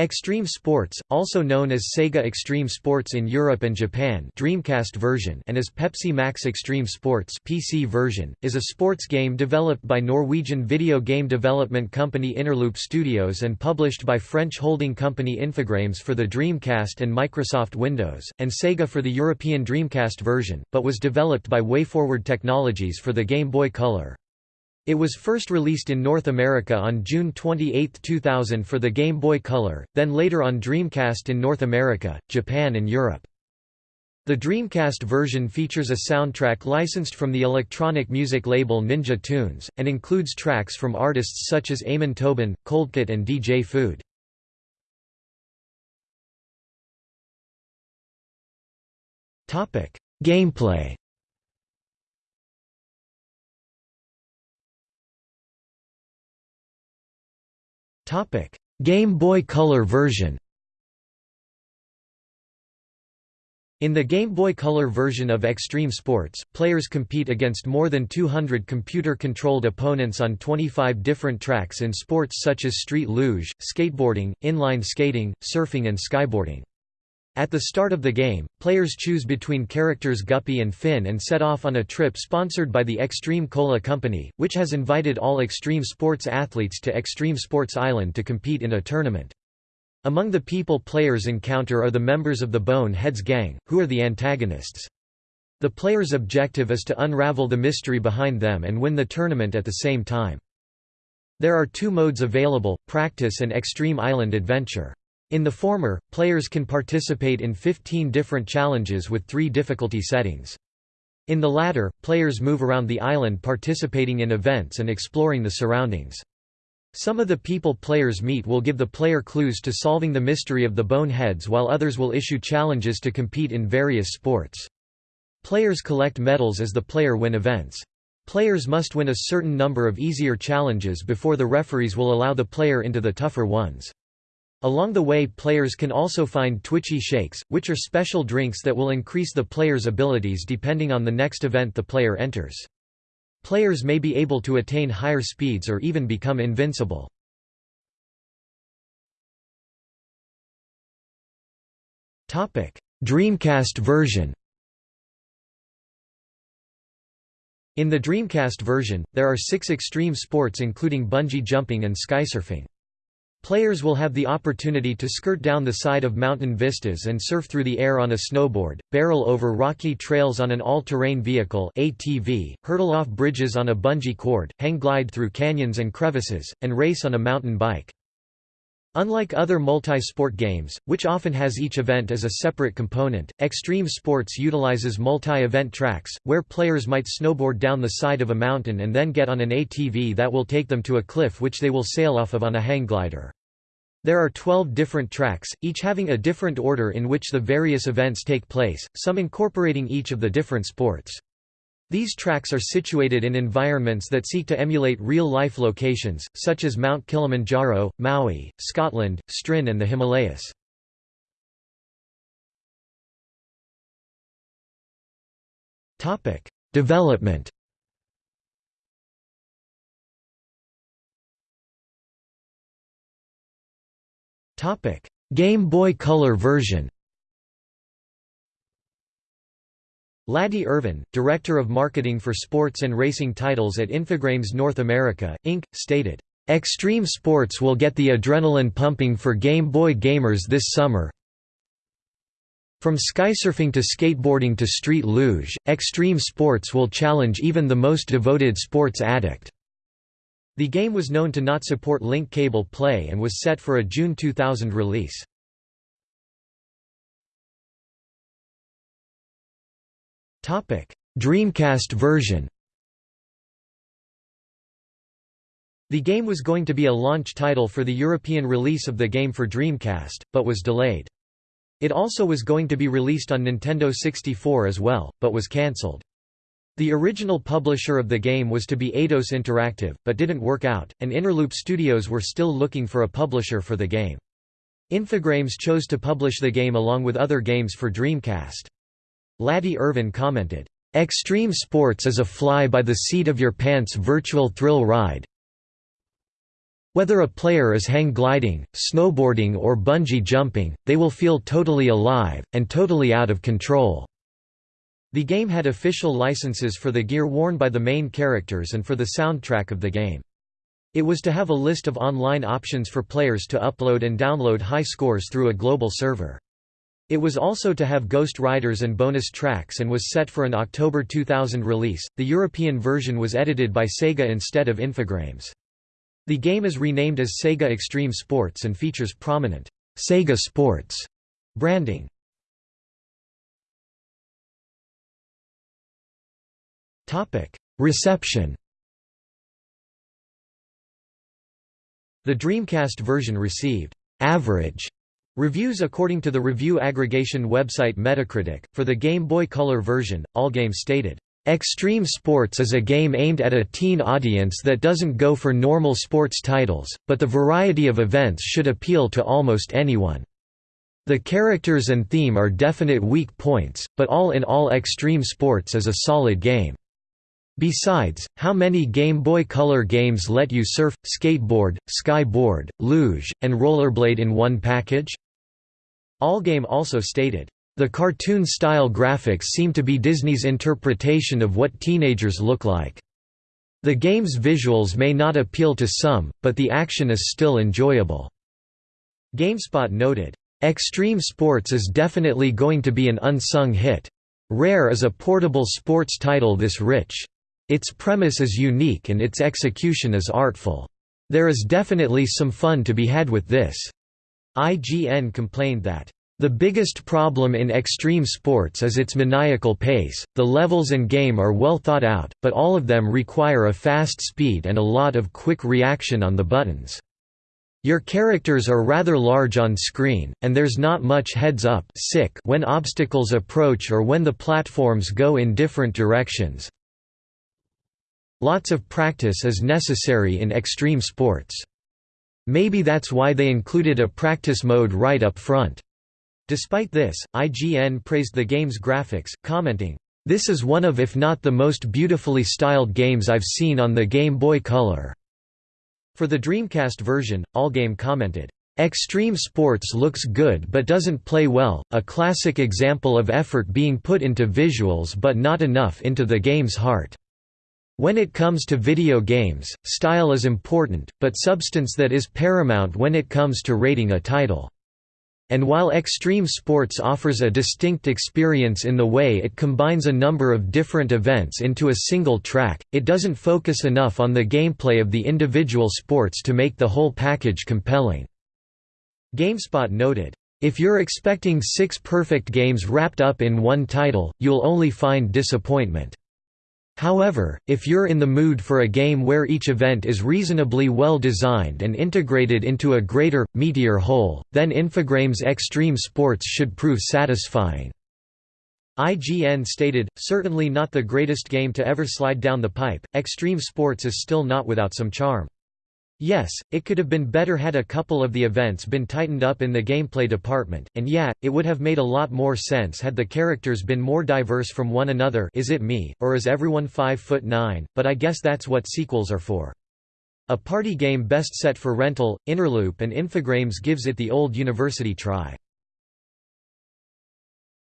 Extreme Sports, also known as Sega Extreme Sports in Europe and Japan Dreamcast version and as Pepsi Max Extreme Sports PC version, is a sports game developed by Norwegian video game development company Interloop Studios and published by French holding company Infogrames for the Dreamcast and Microsoft Windows, and Sega for the European Dreamcast version, but was developed by WayForward Technologies for the Game Boy Color. It was first released in North America on June 28, 2000 for the Game Boy Color, then later on Dreamcast in North America, Japan and Europe. The Dreamcast version features a soundtrack licensed from the electronic music label Ninja Tunes, and includes tracks from artists such as Amon Tobin, Coldcut and DJ Food. Gameplay Game Boy Color version In the Game Boy Color version of Extreme Sports, players compete against more than 200 computer-controlled opponents on 25 different tracks in sports such as street luge, skateboarding, inline skating, surfing and skyboarding. At the start of the game, players choose between characters Guppy and Finn and set off on a trip sponsored by the Extreme Cola Company, which has invited all Extreme Sports athletes to Extreme Sports Island to compete in a tournament. Among the people players encounter are the members of the Bone Heads gang, who are the antagonists. The player's objective is to unravel the mystery behind them and win the tournament at the same time. There are two modes available, Practice and Extreme Island Adventure. In the former, players can participate in 15 different challenges with three difficulty settings. In the latter, players move around the island participating in events and exploring the surroundings. Some of the people players meet will give the player clues to solving the mystery of the boneheads while others will issue challenges to compete in various sports. Players collect medals as the player win events. Players must win a certain number of easier challenges before the referees will allow the player into the tougher ones. Along the way players can also find Twitchy Shakes, which are special drinks that will increase the player's abilities depending on the next event the player enters. Players may be able to attain higher speeds or even become invincible. Dreamcast version In the Dreamcast version, there are six extreme sports including bungee jumping and skysurfing. Players will have the opportunity to skirt down the side of mountain vistas and surf through the air on a snowboard, barrel over rocky trails on an all-terrain vehicle ATV, hurdle off bridges on a bungee cord, hang glide through canyons and crevices, and race on a mountain bike. Unlike other multi-sport games, which often has each event as a separate component, Extreme Sports utilizes multi-event tracks, where players might snowboard down the side of a mountain and then get on an ATV that will take them to a cliff which they will sail off of on a hang glider. There are 12 different tracks, each having a different order in which the various events take place, some incorporating each of the different sports. These tracks are situated in environments that seek to emulate real-life locations, such as Mount Kilimanjaro, Maui, Scotland, Stryn and the Himalayas. Development Game Boy Color version Laddie Irvin, Director of Marketing for Sports and Racing Titles at Infogrames North America, Inc., stated, "...extreme sports will get the adrenaline pumping for Game Boy gamers this summer from skysurfing to skateboarding to street luge, extreme sports will challenge even the most devoted sports addict." The game was known to not support link cable play and was set for a June 2000 release. Dreamcast version The game was going to be a launch title for the European release of the game for Dreamcast, but was delayed. It also was going to be released on Nintendo 64 as well, but was cancelled. The original publisher of the game was to be Eidos Interactive, but didn't work out, and Interloop Studios were still looking for a publisher for the game. Infogrames chose to publish the game along with other games for Dreamcast. Laddie Irvin commented, "...extreme sports is a fly-by-the-seat-of-your-pants virtual thrill ride Whether a player is hang gliding, snowboarding or bungee jumping, they will feel totally alive, and totally out of control." The game had official licenses for the gear worn by the main characters and for the soundtrack of the game. It was to have a list of online options for players to upload and download high scores through a global server. It was also to have Ghost Riders and bonus tracks and was set for an October 2000 release. The European version was edited by Sega instead of Infogrames. The game is renamed as Sega Extreme Sports and features prominent Sega Sports branding. Topic: Reception. The Dreamcast version received average reviews according to the review aggregation website Metacritic. For the Game Boy Color version, Allgame stated, Extreme Sports is a game aimed at a teen audience that doesn't go for normal sports titles, but the variety of events should appeal to almost anyone. The characters and theme are definite weak points, but all in all Extreme Sports is a solid game. Besides, how many Game Boy Color games let you surf, skateboard, skyboard, luge, and rollerblade in one package? Allgame also stated, the cartoon-style graphics seem to be Disney's interpretation of what teenagers look like. The game's visuals may not appeal to some, but the action is still enjoyable. GameSpot noted, "...Extreme Sports is definitely going to be an unsung hit. Rare is a portable sports title this rich. Its premise is unique and its execution is artful. There is definitely some fun to be had with this." IGN complained that the biggest problem in extreme sports is its maniacal pace, the levels and game are well thought out, but all of them require a fast speed and a lot of quick reaction on the buttons. Your characters are rather large on screen, and there's not much heads-up when obstacles approach or when the platforms go in different directions. Lots of practice is necessary in extreme sports. Maybe that's why they included a practice mode right up front. Despite this, IGN praised the game's graphics, commenting, "...this is one of if not the most beautifully styled games I've seen on the Game Boy Color." For the Dreamcast version, Allgame commented, Extreme Sports looks good but doesn't play well, a classic example of effort being put into visuals but not enough into the game's heart. When it comes to video games, style is important, but substance that is paramount when it comes to rating a title. And while Extreme Sports offers a distinct experience in the way it combines a number of different events into a single track, it doesn't focus enough on the gameplay of the individual sports to make the whole package compelling." GameSpot noted, "...if you're expecting six perfect games wrapped up in one title, you'll only find disappointment." However, if you're in the mood for a game where each event is reasonably well designed and integrated into a greater, meatier whole, then Infogrames Extreme Sports should prove satisfying. IGN stated, certainly not the greatest game to ever slide down the pipe, Extreme Sports is still not without some charm. Yes, it could have been better had a couple of the events been tightened up in the gameplay department, and yeah, it would have made a lot more sense had the characters been more diverse from one another is it me, or is everyone 5 foot 9, but I guess that's what sequels are for. A party game best set for rental, Interloop and Infogrames gives it the old university try.